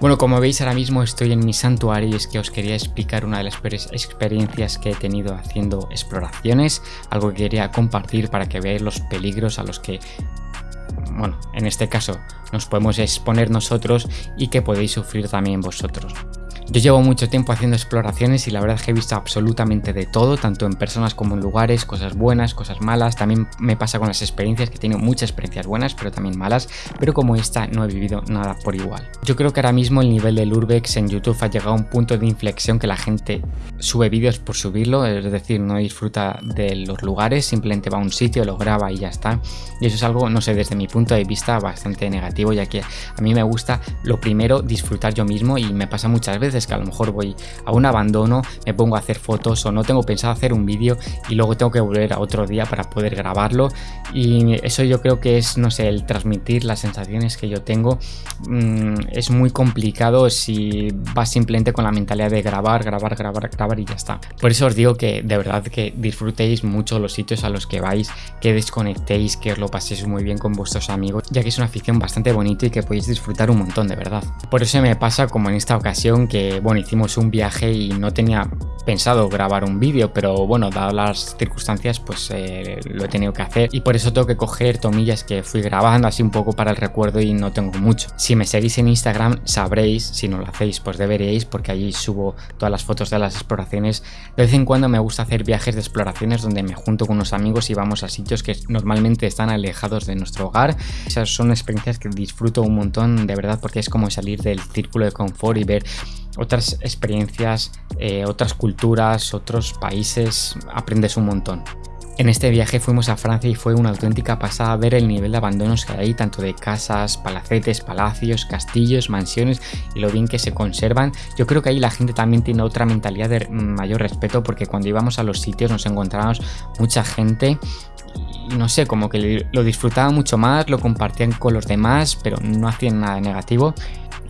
Bueno, como veis ahora mismo estoy en mi santuario y es que os quería explicar una de las peores experiencias que he tenido haciendo exploraciones, algo que quería compartir para que veáis los peligros a los que, bueno, en este caso nos podemos exponer nosotros y que podéis sufrir también vosotros. Yo llevo mucho tiempo haciendo exploraciones y la verdad es que he visto absolutamente de todo, tanto en personas como en lugares, cosas buenas, cosas malas. También me pasa con las experiencias, que tengo muchas experiencias buenas, pero también malas, pero como esta no he vivido nada por igual. Yo creo que ahora mismo el nivel del Urbex en YouTube ha llegado a un punto de inflexión que la gente sube vídeos por subirlo, es decir, no disfruta de los lugares, simplemente va a un sitio, lo graba y ya está. Y eso es algo, no sé, desde mi punto de vista bastante negativo, ya que a mí me gusta lo primero disfrutar yo mismo y me pasa muchas veces que a lo mejor voy a un abandono, me pongo a hacer fotos o no tengo pensado hacer un vídeo y luego tengo que volver a otro día para poder grabarlo y eso yo creo que es, no sé, el transmitir las sensaciones que yo tengo mm, es muy complicado si vas simplemente con la mentalidad de grabar, grabar, grabar, grabar y ya está. Por eso os digo que de verdad que disfrutéis mucho los sitios a los que vais, que desconectéis, que os lo paséis muy bien con vuestros amigos, ya que es una afición bastante bonita y que podéis disfrutar un montón de verdad. Por eso me pasa como en esta ocasión que bueno, hicimos un viaje y no tenía pensado grabar un vídeo, pero bueno, dadas las circunstancias, pues eh, lo he tenido que hacer y por eso tengo que coger tomillas que fui grabando así un poco para el recuerdo y no tengo mucho. Si me seguís en Instagram sabréis, si no lo hacéis pues deberíais porque allí subo todas las fotos de las exploraciones. De vez en cuando me gusta hacer viajes de exploraciones donde me junto con unos amigos y vamos a sitios que normalmente están alejados de nuestro hogar. Esas son experiencias que disfruto un montón de verdad porque es como salir del círculo de confort y ver otras experiencias, eh, otras culturas, otros países, aprendes un montón. En este viaje fuimos a Francia y fue una auténtica pasada ver el nivel de abandonos que hay, tanto de casas, palacetes, palacios, castillos, mansiones y lo bien que se conservan. Yo creo que ahí la gente también tiene otra mentalidad de mayor respeto porque cuando íbamos a los sitios nos encontrábamos mucha gente no sé, como que lo disfrutaban mucho más, lo compartían con los demás, pero no hacían nada negativo.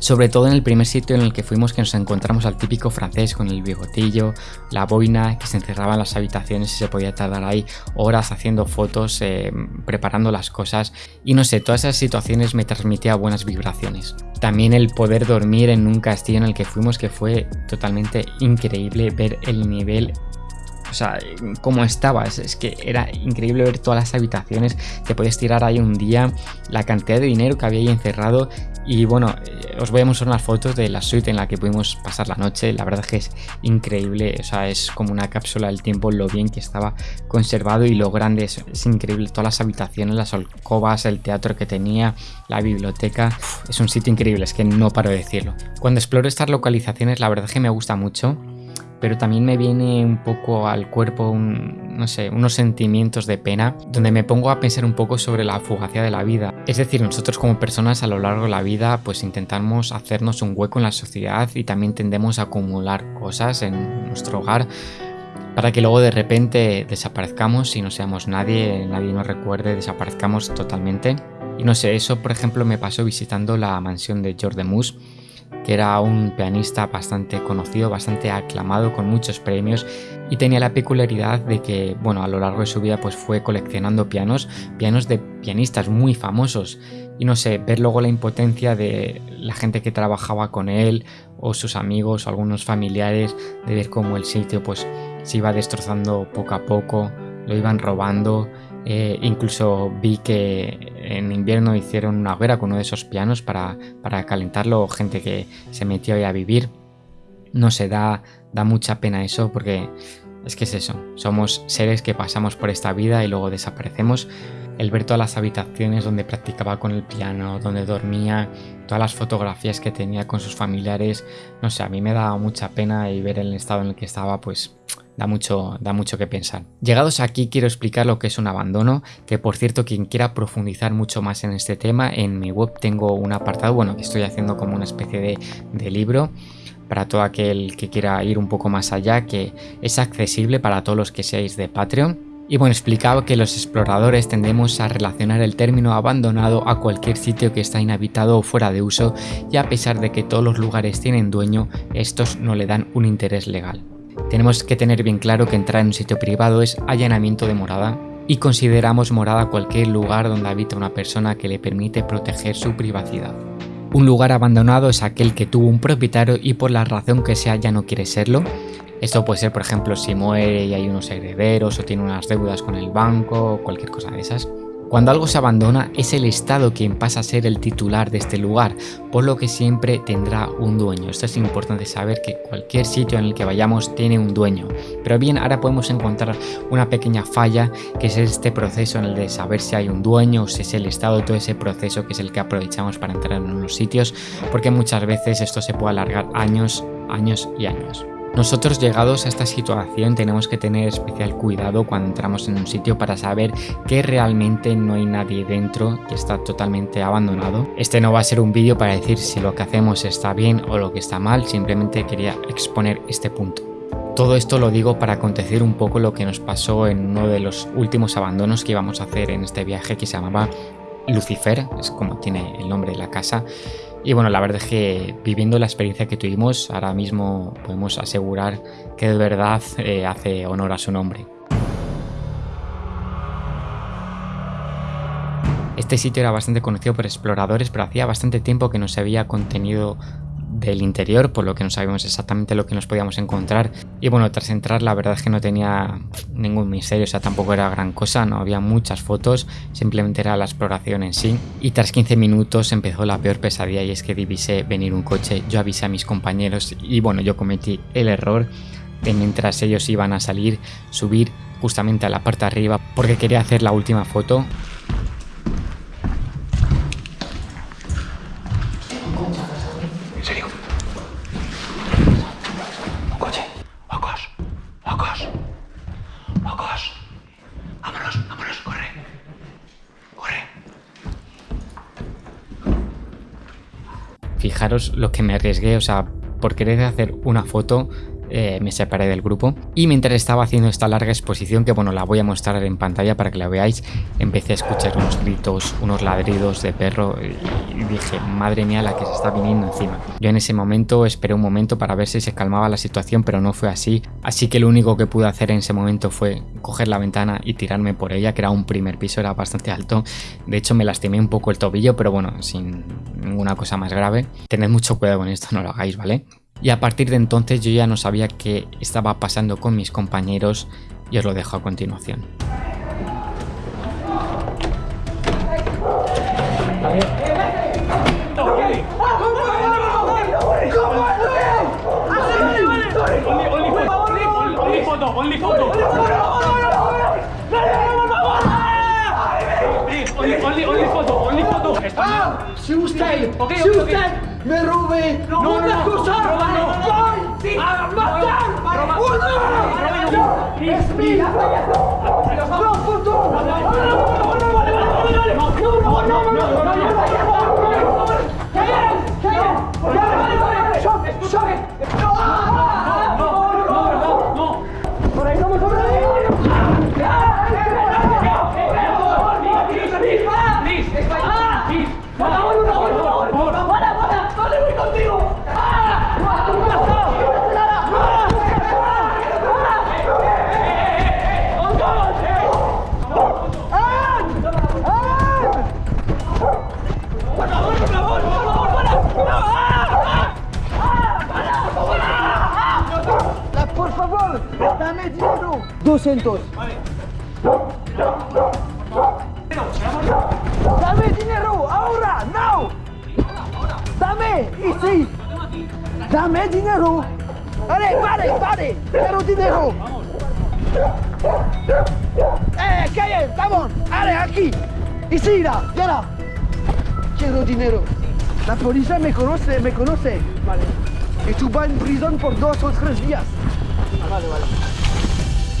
Sobre todo en el primer sitio en el que fuimos que nos encontramos al típico francés con el bigotillo, la boina, que se encerraba en las habitaciones y se podía tardar ahí horas haciendo fotos, eh, preparando las cosas y no sé, todas esas situaciones me transmitía buenas vibraciones. También el poder dormir en un castillo en el que fuimos que fue totalmente increíble ver el nivel o sea, cómo estaba, es, que era increíble ver todas las habitaciones, te podías tirar ahí un día, la cantidad de dinero que había ahí encerrado. Y bueno, eh, os voy a mostrar unas fotos de la suite en la que pudimos pasar la noche, la verdad es que es increíble, o sea, es como una cápsula del tiempo lo bien que estaba conservado y lo grande, es, increíble, todas las habitaciones, las alcobas, el teatro que tenía, la biblioteca, es un sitio increíble, es que no paro de decirlo. Cuando exploro estas localizaciones la verdad es que me gusta mucho, pero también me viene un poco al cuerpo, no sé, unos sentimientos de pena, donde me pongo a pensar un poco sobre la fugacidad de la vida. Es decir, nosotros como personas a lo largo de la vida pues intentamos hacernos un hueco en la sociedad y también tendemos a acumular cosas en nuestro hogar para que luego de repente desaparezcamos y no seamos nadie, nadie nos recuerde, desaparezcamos totalmente. Y no sé, eso por ejemplo me pasó visitando la mansión de George Mus que era un pianista bastante conocido, bastante aclamado, con muchos premios y tenía la peculiaridad de que, bueno, a lo largo de su vida pues fue coleccionando pianos, pianos de pianistas muy famosos. Y no sé, ver luego la impotencia de la gente que trabajaba con él o sus amigos o algunos familiares, de ver cómo el sitio pues se iba destrozando poco a poco, lo iban robando. Eh, incluso vi que en invierno hicieron una hoguera con uno de esos pianos para, calentarlo, gente que se metió ahí a vivir. No se da, da mucha pena eso porque es que es eso, somos seres que pasamos por esta vida y luego desaparecemos. El ver todas las habitaciones donde practicaba con el piano, donde dormía, todas las fotografías que tenía con sus familiares, no sé, a mí me da mucha pena y ver el estado en el que estaba, pues da mucho, da mucho que pensar. Llegados aquí quiero explicar lo que es un abandono, que por cierto quien quiera profundizar mucho más en este tema, en mi web tengo un apartado, bueno, que estoy haciendo como una especie de, libro para todo aquel que quiera ir un poco más allá, que es accesible para todos los que seáis de Patreon. Y bueno, explicaba que los exploradores tendemos a relacionar el término abandonado a cualquier sitio que está inhabitado o fuera de uso, y a pesar de que todos los lugares tienen dueño, estos no le dan un interés legal. Tenemos que tener bien claro que entrar en un sitio privado es allanamiento de morada y consideramos morada cualquier lugar donde habita una persona que le permite proteger su privacidad. Un lugar abandonado es aquel que tuvo un propietario y por la razón que sea ya no quiere serlo. Esto puede ser, por ejemplo, si muere y hay unos herederos o tiene unas deudas con el banco o cualquier cosa de esas. Cuando algo se abandona es el Estado quien pasa a ser el titular de este lugar, por lo que siempre tendrá un dueño. Esto es importante saber que cualquier sitio en el que vayamos tiene un dueño. Pero bien, ahora podemos encontrar una pequeña falla que es este proceso en el de saber si hay un dueño o si es el Estado, todo ese proceso que es el que aprovechamos para entrar en unos sitios, porque muchas veces esto se puede alargar años, años y años. Nosotros llegados a esta situación tenemos que tener especial cuidado cuando entramos en un sitio para saber que realmente no hay nadie dentro y está totalmente abandonado. Este no va a ser un vídeo para decir si lo que hacemos está bien o lo que está mal, simplemente quería exponer este punto. Todo esto lo digo para acontecer un poco lo que nos pasó en uno de los últimos abandonos que íbamos a hacer en este viaje que se llamaba Lucifer, es como tiene el nombre de la casa, y bueno, la verdad es que viviendo la experiencia que tuvimos, ahora mismo podemos asegurar que de verdad eh, hace honor a su nombre. Este sitio era bastante conocido por exploradores, pero hacía bastante tiempo que no se había contenido del interior, por lo que no sabíamos exactamente lo que nos podíamos encontrar. Y bueno, tras entrar la verdad es que no tenía ningún misterio, o sea, tampoco era gran cosa, no había muchas fotos, simplemente era la exploración en sí. Y tras 15 minutos empezó la peor pesadilla y es que divisé venir un coche, yo avisé a mis compañeros y bueno, yo cometí el error de mientras ellos iban a salir, subir justamente a la parte de arriba porque quería hacer la última foto fijaros lo que me arriesgué, o sea, por querer hacer una foto eh, me separé del grupo y mientras estaba haciendo esta larga exposición que bueno la voy a mostrar en pantalla para que la veáis empecé a escuchar unos gritos unos ladridos de perro y dije madre mía la que se está viniendo encima yo en ese momento esperé un momento para ver si se calmaba la situación pero no fue así. Así que lo único que pude hacer en ese momento fue coger la ventana y tirarme por ella que era un primer piso era bastante alto. De hecho me lastimé un poco el tobillo pero bueno sin ninguna cosa más grave. Tened mucho cuidado con esto no lo hagáis vale y a partir de entonces yo ya no sabía qué estaba pasando con mis compañeros y os lo dejo a continuación. ¡Me robé! ¡No, no, no! cosa! ¡Roba no! ¡Voy! ¡Sí! ¡A matar! ¡Uno! ¡Es mío! ¡No, 200. Vale. Dame dinero, ahora, now. Dame, y sí. Dame dinero. Vale, vale, vale. Quiero dinero. Eh, calle, vamos. Ale, aquí. Y sí, ya, ya. Quiero dinero. La policía me conoce, me conoce. Vale. Y tú vas en prisión por dos o tres días. Ah, vale, vale.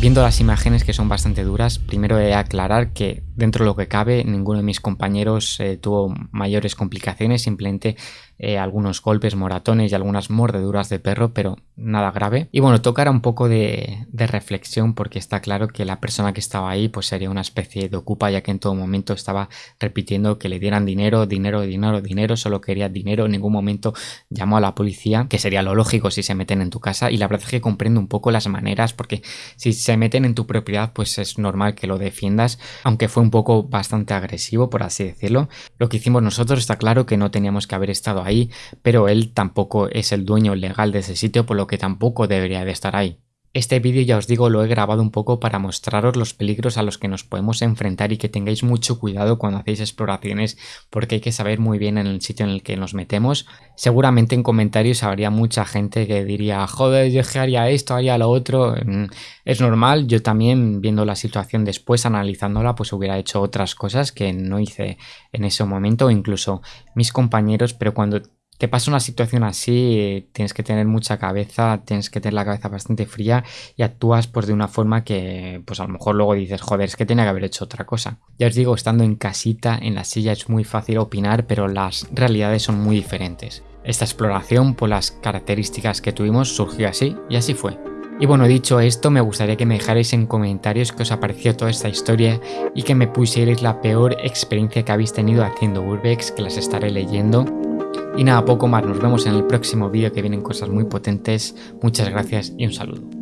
Viendo las imágenes que son bastante duras, primero he de aclarar que dentro de lo que cabe ninguno de mis compañeros eh, tuvo mayores complicaciones, simplemente eh, algunos golpes, moratones y algunas mordeduras de perro, pero nada grave. Y bueno, tocará un poco de, reflexión porque está claro que la persona que estaba ahí pues sería una especie de ocupa ya que en todo momento estaba repitiendo que le dieran dinero, dinero, dinero, dinero, solo quería dinero, en ningún momento llamó a la policía, que sería lo lógico si se meten en tu casa y la verdad es que comprendo un poco las maneras porque si se meten en tu propiedad pues es normal que lo defiendas, aunque fue un un poco bastante agresivo, por así decirlo. Lo que hicimos nosotros está claro que no teníamos que haber estado ahí, pero él tampoco es el dueño legal de ese sitio, por lo que tampoco debería de estar ahí. Este vídeo ya os digo lo he grabado un poco para mostraros los peligros a los que nos podemos enfrentar y que tengáis mucho cuidado cuando hacéis exploraciones porque hay que saber muy bien en el sitio en el que nos metemos. Seguramente en comentarios habría mucha gente que diría joder yo haría esto, haría lo otro. Mm, es normal, yo también viendo la situación después, analizándola, pues hubiera hecho otras cosas que no hice en ese momento, incluso mis compañeros, pero cuando te pasa una situación así, tienes que tener mucha cabeza, tienes que tener la cabeza bastante fría y actúas pues de una forma que pues a lo mejor luego dices, joder, es que tenía que haber hecho otra cosa. Ya os digo, estando en casita, en la silla es muy fácil opinar, pero las realidades son muy diferentes. Esta exploración, por las características que tuvimos, surgió así y así fue. Y bueno, dicho esto, me gustaría que me dejarais en comentarios qué os ha toda esta historia y que me pusierais la peor experiencia que habéis tenido haciendo Urbex, que las estaré leyendo y nada, poco más, nos vemos en el próximo vídeo que vienen cosas muy potentes, muchas gracias y un saludo.